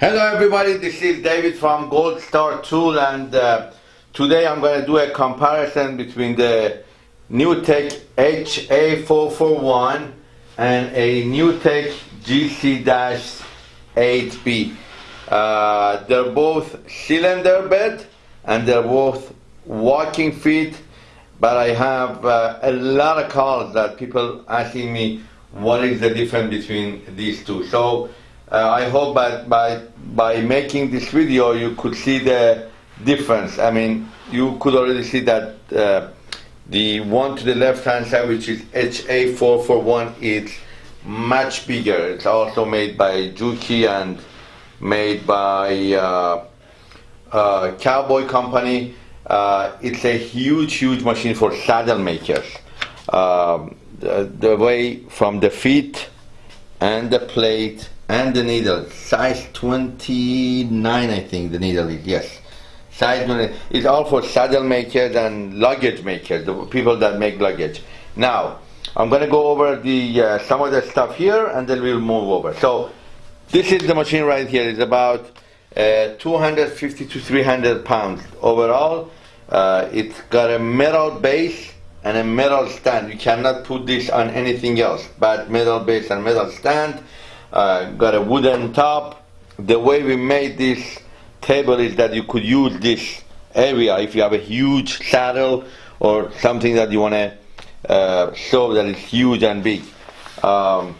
Hello everybody, this is David from Gold Star Tool and uh, today I'm going to do a comparison between the NewTek HA441 and a NewTek GC-8B. Uh, they're both cylinder bed and they're both walking feet but I have uh, a lot of calls that people asking me what is the difference between these two. So uh, I hope by, by, by making this video you could see the difference. I mean, you could already see that uh, the one to the left hand side, which is HA441, is much bigger. It's also made by Juki and made by uh, uh, Cowboy Company. Uh, it's a huge, huge machine for saddle makers. Um, the, the way from the feet and the plate and the needle, size 29 I think the needle is, yes. Size 29, it's all for saddle makers and luggage makers, the people that make luggage. Now, I'm going to go over the uh, some of the stuff here and then we'll move over. So, this is the machine right here. It's about uh, 250 to 300 pounds overall. Uh, it's got a metal base and a metal stand. You cannot put this on anything else but metal base and metal stand. Uh, got a wooden top. The way we made this table is that you could use this area if you have a huge saddle or something that you want to uh, show that is huge and big. Um,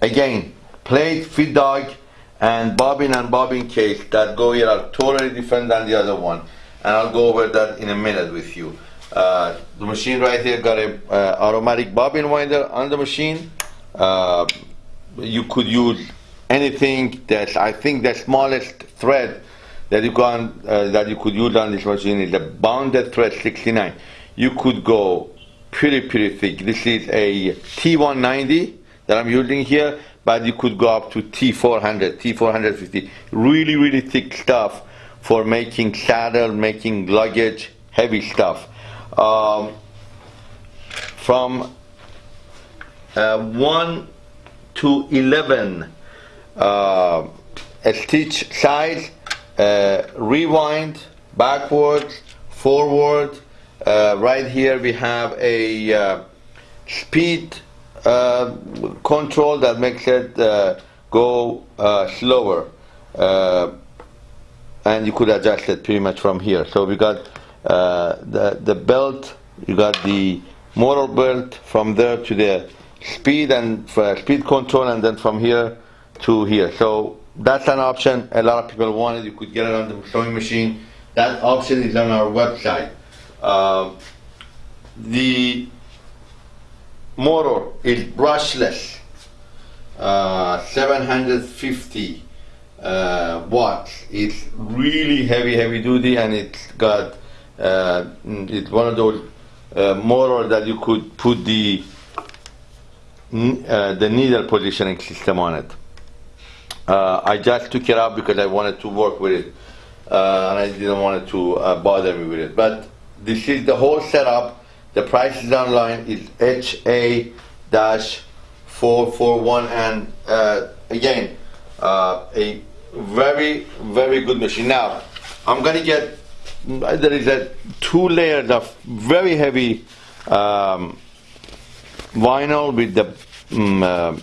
again, plate, feed dog, and bobbin and bobbin case that go here are totally different than the other one. And I'll go over that in a minute with you. Uh, the machine right here got a uh, automatic bobbin winder on the machine. You could use anything that I think the smallest thread that you can uh, that you could use on this machine is a bonded thread 69. You could go pretty pretty thick. This is a T190 that I'm using here, but you could go up to T400, T450. Really really thick stuff for making saddle, making luggage, heavy stuff um, from uh, 1 to 11 uh, stitch size, uh, rewind, backwards, forward. Uh, right here we have a uh, speed uh, control that makes it go slower. and you could adjust it pretty much from here. So we got uh, the, the belt, you got the motor belt from there to the speed and speed control and then from here to here. So that's an option a lot of people wanted. You could get it on the sewing machine. That option is on our website. Uh, the motor is brushless, uh, 750 uh, watts. It's really heavy, heavy duty, and it's got uh, it's one of those uh, motor that you could put the uh, the needle positioning system on it. Uh, I just took it out because I wanted to work with it uh, and I didn't want it to uh, bother me with it. But this is the whole setup. The price is online. It's HA-441 and again a very very good machine. Now I'm gonna get there is a two layers of very heavy um, vinyl with the um, uh,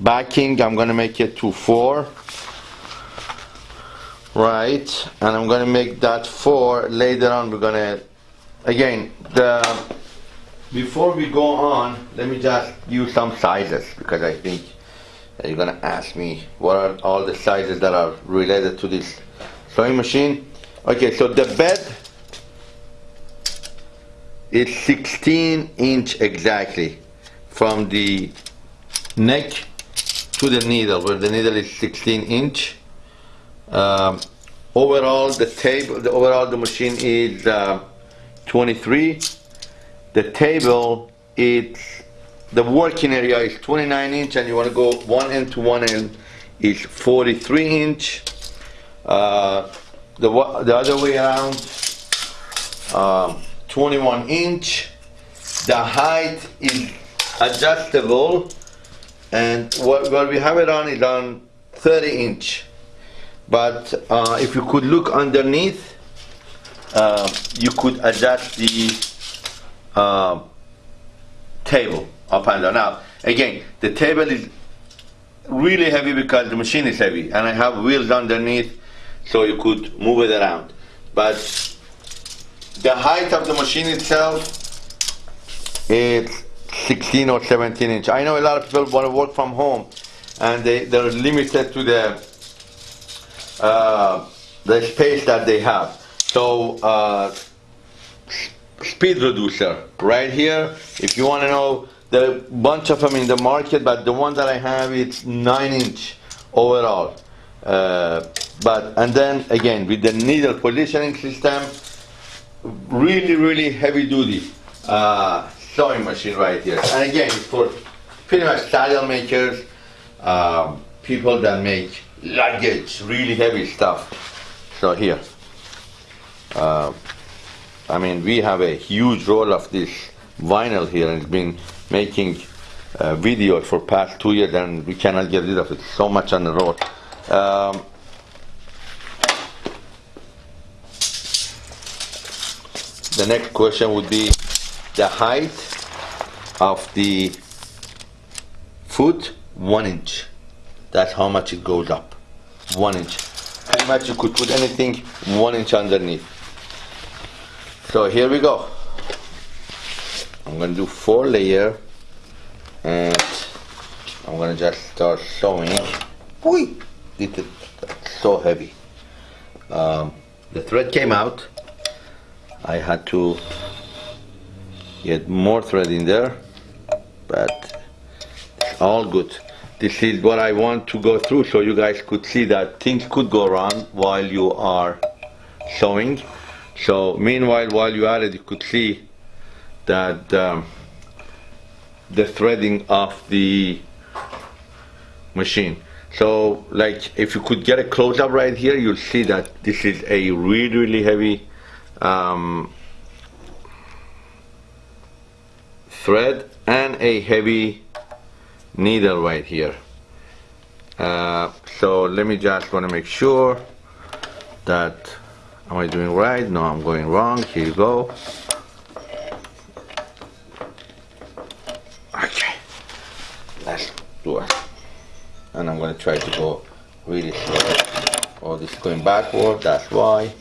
backing I'm gonna make it to four. Right and I'm gonna make that four. Later on we're gonna again the before we go on let me just use some sizes because I think you're gonna ask me what are all the sizes that are related to this sewing machine. Okay, so the bed is 16 inch exactly from the neck to the needle, where the needle is 16 inch. Um, overall, the table, the overall the machine is uh, 23. The table, it's the working area is 29 inch, and you want to go one end to one end is 43 inch. Uh, the, the other way around, um, 21 inch. The height is adjustable and what, what we have it on is on 30 inch. But uh, if you could look underneath uh, you could adjust the uh, table up and down. Now again the table is really heavy because the machine is heavy and I have wheels underneath so you could move it around. But the height of the machine itself is 16 or 17 inch. I know a lot of people want to work from home and they, they're limited to the uh, the space that they have. So uh, speed reducer right here. If you want to know there are a bunch of them in the market, but the one that I have it's nine inch overall. Uh, but and then again with the needle positioning system, really really heavy duty. Uh, sewing machine right here. And again it's for pretty much saddle makers, um, people that make luggage, really heavy stuff. So here, uh, I mean we have a huge roll of this vinyl here and it's been making uh, videos for past two years and we cannot get rid of it. So much on the road. Um, the next question would be the height of the foot, one inch. That's how much it goes up. One inch. Pretty much you could put anything one inch underneath. So here we go. I'm to do four layer and I'm to just start sewing. Boy, it so heavy. Um, the thread came out. I had to get more thread in there, but it's all good. This is what I want to go through so you guys could see that things could go wrong while you are sewing. So meanwhile, while you are it, you could see that um, the threading of the machine so like if you could get a close-up right here you'll see that this is a really really heavy um, thread and a heavy needle right here. Uh, so let me just want to make sure that am I doing right? No I'm going wrong. Here you go. Okay let's do it. And I'm going to try to go really slow. Oh this is going backward that's why.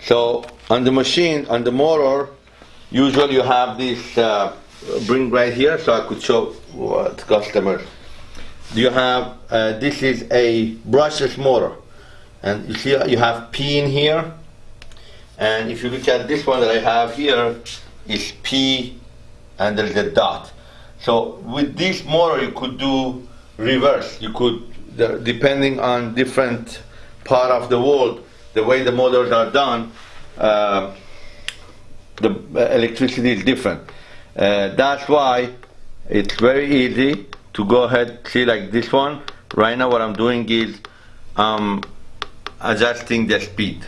So on the machine on the motor usually you have this uh, bring right here so I could show what customer you have uh, this is a brushless motor and you see you have P in here. And if you look at this one that I have here is P and there's a dot. So with this motor you could do reverse. You could, depending on different part of the world, the way the motors are done, uh, the electricity is different. Uh, that's why it's very easy to go ahead, see like this one. Right now what I'm doing is um, adjusting the speed.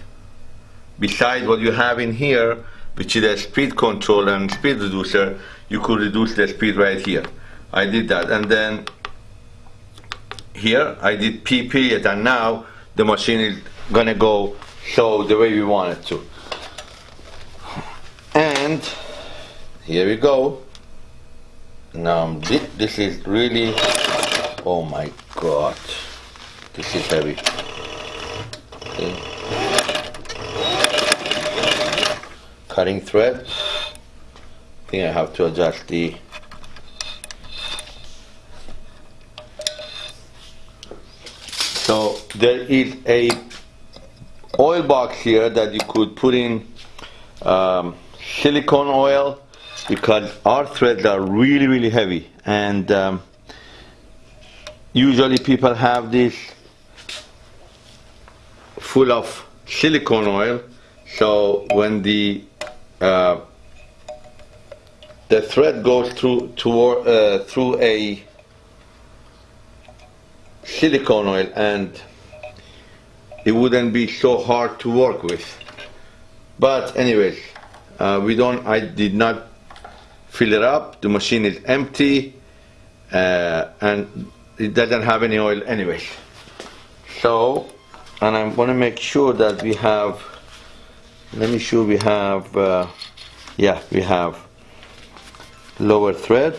Besides what you have in here, which is a speed control and speed reducer, you could reduce the speed right here. I did that and then here I did P period and now the machine is gonna go so the way we want it to. And here we go. Now this is really, oh my god, this is heavy. Okay. Cutting thread. I think I have to adjust the So there is a oil box here that you could put in um, silicone oil because our threads are really really heavy. And um, usually people have this full of silicone oil. So when the uh, the thread goes through toward, uh, through a silicone oil and it wouldn't be so hard to work with. But anyways uh, we don't I did not fill it up. The machine is empty uh, and it doesn't have any oil anyway. so and I'm going to make sure that we have let me sure we have uh, yeah we have lower thread.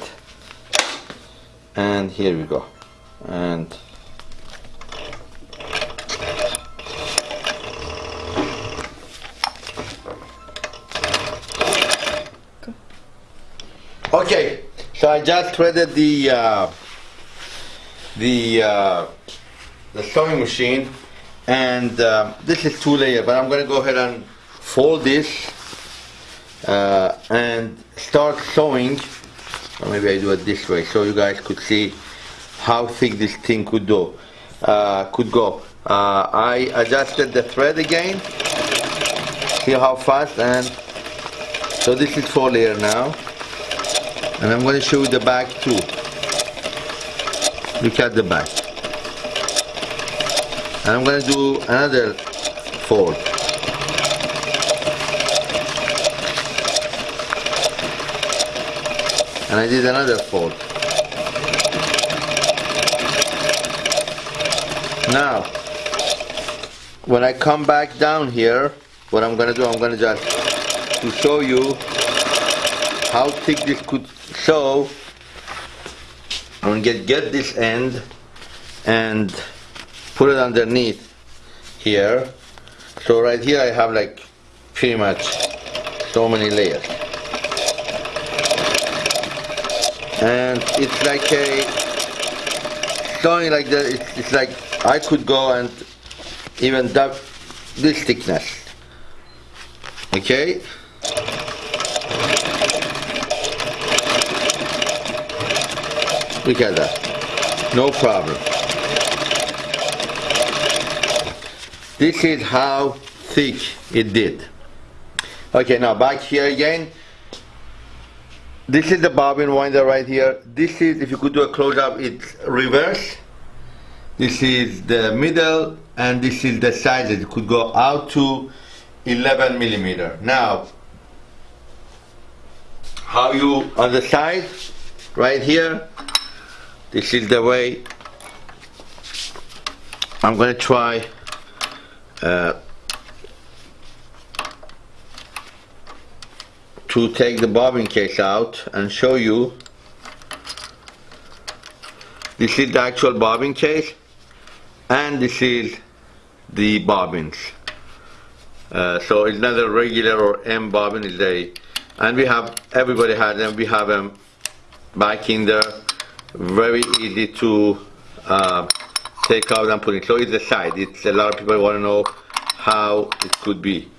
And here we go. And okay so I just threaded the uh, the uh, the sewing machine and uh, this is two layer but I'm gonna go ahead and fold this uh, and start sewing. Or maybe I do it this way so you guys could see how thick this thing could go uh, could go. Uh, I adjusted the thread again. See how fast and so this is four layer now and I'm going to show you the back too. Look at the back. And I'm going to do another fold. And I did another fold. Now when I come back down here what I'm gonna do I'm gonna just to show you how thick this could sew I'm gonna get get this end and put it underneath here. So right here I have like pretty much so many layers. And it's like a sewing like that it's, it's like I could go and even dub this thickness. Okay look at that no problem. This is how thick it did. Okay now back here again. This is the bobbin winder right here. This is if you could do a close-up it's reverse. This is the middle and this is the size it could go out to 11 millimeter. Now how you on the side right here this is the way. I'm gonna try uh, to take the bobbin case out and show you. This is the actual bobbin case? And this is the bobbins. Uh, so it's not a regular or M bobbin it's a and we have everybody has them. We have them back in there very easy to uh, take out and put in so it's the side. It's a lot of people want to know how it could be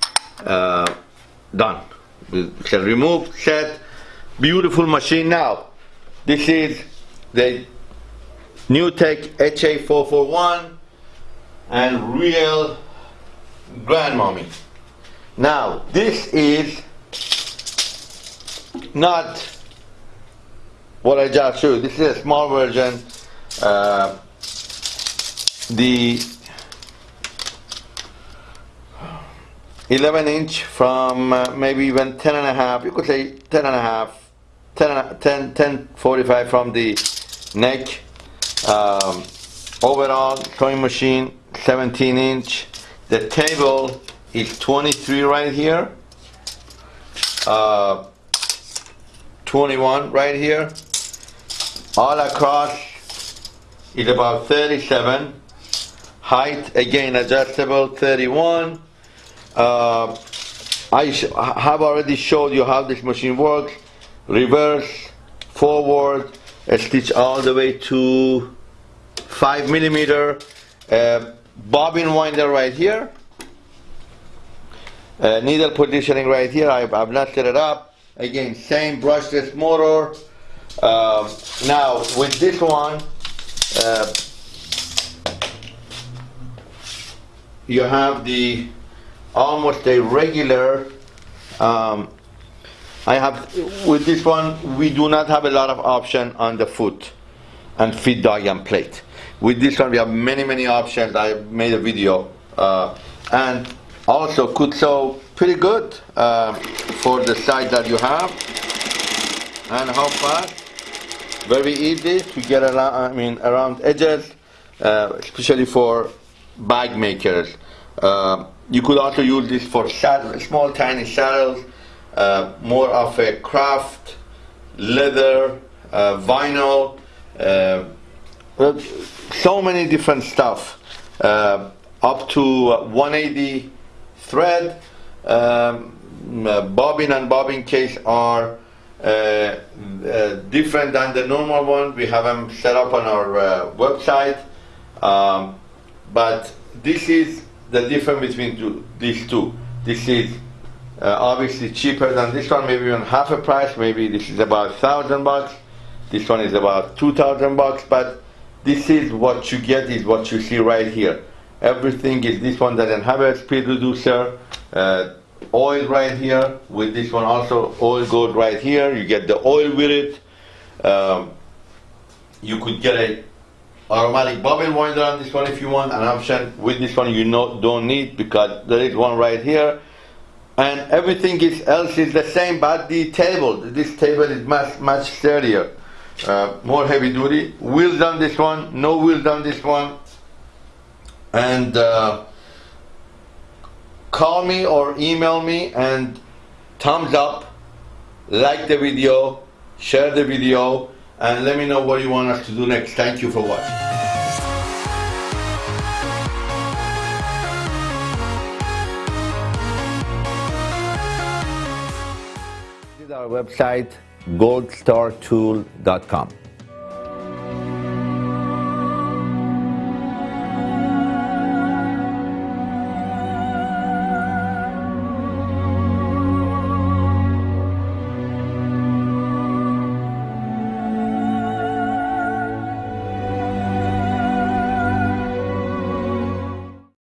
uh, done. Can remove set beautiful machine now. This is the NewTek HA441 and real grandmommy. Now this is not what I just showed this is a small version uh, the 11 inch from uh, maybe even 10 and a half you could say 10 and a half 10 10 10 45 from the neck. Um, overall sewing machine 17 inch. The table is 23 right here. Uh, 21 right here all across is about 37 height again adjustable 31 uh, I have already showed you how this machine works. Reverse forward stitch all the way to 5 millimeter. Uh, bobbin winder right here. Uh, needle positioning right here. I've, I've not set it up. Again same brushless motor um, now with this one uh, you have the almost a regular um, I have with this one we do not have a lot of option on the foot and feed and plate. With this one we have many many options. I made a video uh, and also could sew pretty good uh, for the size that you have and how fast very easy to get around, I mean, around edges, uh, especially for bag makers. Uh, you could also use this for small tiny saddles, uh, more of a craft, leather, uh, vinyl, uh, so many different stuff. Uh, up to 180 thread, um, bobbin and bobbin case are uh, uh, different than the normal one. We have them set up on our uh, website. Um, but this is the difference between two, these two. This is uh, obviously cheaper than this one, maybe even half a price. Maybe this is about thousand bucks. This one is about two thousand bucks. But this is what you get is what you see right here. Everything is this one doesn't have a speed reducer. Uh, oil right here. With this one also oil goes right here. You get the oil with it. Um, you could get a automatic bobbin winder on this one if you want an option. With this one you know, don't need because there is one right here. And everything is else is the same but the table this table is much much sturdier. Uh, more heavy duty. Wheels on this one no wheels on this one. And uh, call me or email me and thumbs up, like the video, share the video, and let me know what you want us to do next. Thank you for watching. Our website goldstartool.com.